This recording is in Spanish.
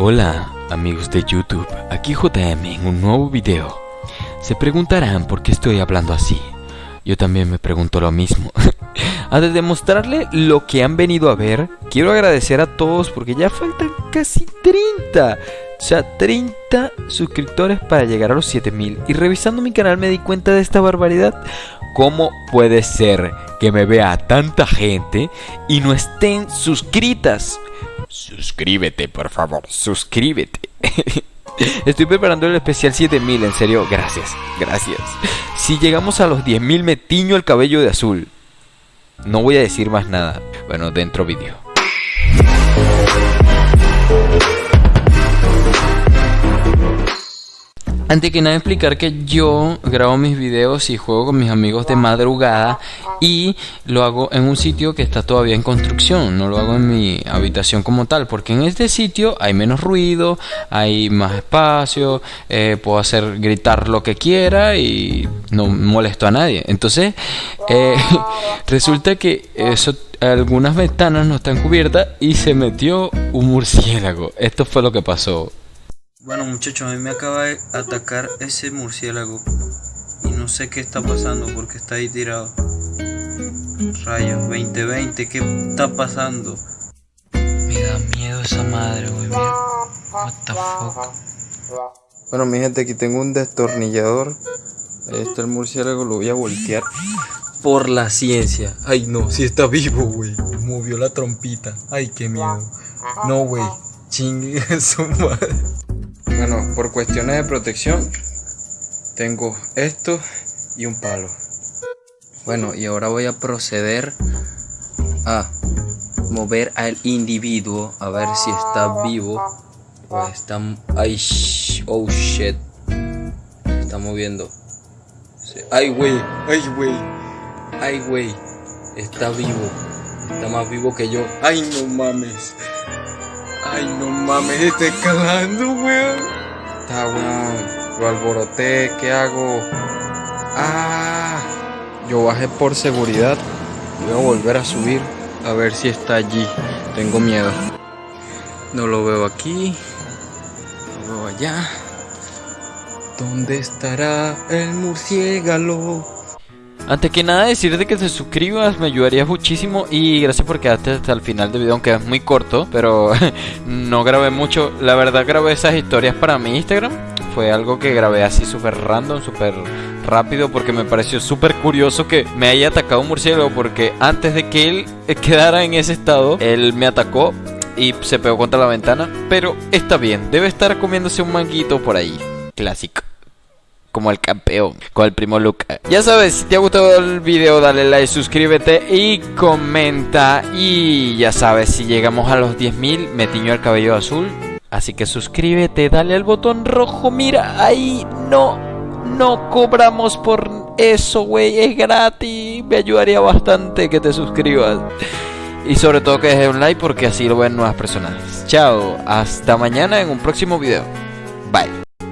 Hola amigos de YouTube, aquí JM en un nuevo video. Se preguntarán por qué estoy hablando así. Yo también me pregunto lo mismo. Antes de mostrarle lo que han venido a ver, quiero agradecer a todos porque ya faltan casi 30. O sea, 30 suscriptores para llegar a los 7000. Y revisando mi canal me di cuenta de esta barbaridad. ¿Cómo puede ser que me vea tanta gente y no estén suscritas? Suscríbete, por favor, suscríbete. Estoy preparando el especial 7000, en serio, gracias, gracias. Si llegamos a los 10000 me tiño el cabello de azul. No voy a decir más nada. Bueno, dentro vídeo. Antes que nada explicar que yo grabo mis videos y juego con mis amigos de madrugada y lo hago en un sitio que está todavía en construcción, no lo hago en mi habitación como tal, porque en este sitio hay menos ruido, hay más espacio, eh, puedo hacer gritar lo que quiera y no molesto a nadie. Entonces, eh, resulta que eso algunas ventanas no están cubiertas y se metió un murciélago. Esto fue lo que pasó. Bueno muchachos, a mí me acaba de atacar ese murciélago y no sé qué está pasando porque está ahí tirado. Rayos, 2020, ¿qué está pasando? Me da miedo esa madre, güey, mira. What the fuck. Bueno, mi gente, aquí tengo un destornillador. Ahí está el murciélago, lo voy a voltear por la ciencia. Ay, no, si está vivo, güey. Movió la trompita. Ay, qué miedo. No, güey. Chingue su madre. Bueno, por cuestiones de protección, tengo esto y un palo. Bueno, y ahora voy a proceder a mover al individuo a ver si está vivo o está. Ay, oh shit. Está moviendo. Ay, güey, ay, güey, ay, güey. Está vivo. Está más vivo que yo. Ay, no mames. Ay, no mames, está escalando, weón. Está, weón. Lo alboroté, ¿qué hago? Ah. Yo bajé por seguridad. Voy a volver a subir a ver si está allí. Tengo miedo. No lo veo aquí. Lo veo allá. ¿Dónde estará el murciélago? Antes que nada decirte que te suscribas me ayudaría muchísimo y gracias por quedarte hasta el final del video aunque es muy corto pero no grabé mucho. La verdad grabé esas historias para mi Instagram. Fue algo que grabé así súper random súper rápido porque me pareció súper curioso que me haya atacado un murciélago porque antes de que él quedara en ese estado él me atacó y se pegó contra la ventana. Pero está bien debe estar comiéndose un manguito por ahí. Clásico como el campeón con el primo Luca. Ya sabes, si te ha gustado el video, dale like, suscríbete y comenta. Y ya sabes, si llegamos a los 10.000, me tiño el cabello azul. Así que suscríbete, dale al botón rojo. Mira, ahí no, no cobramos por eso, güey. Es gratis. Me ayudaría bastante que te suscribas. Y sobre todo que dejes un like porque así lo ven nuevas personas. Chao, hasta mañana en un próximo video. Bye.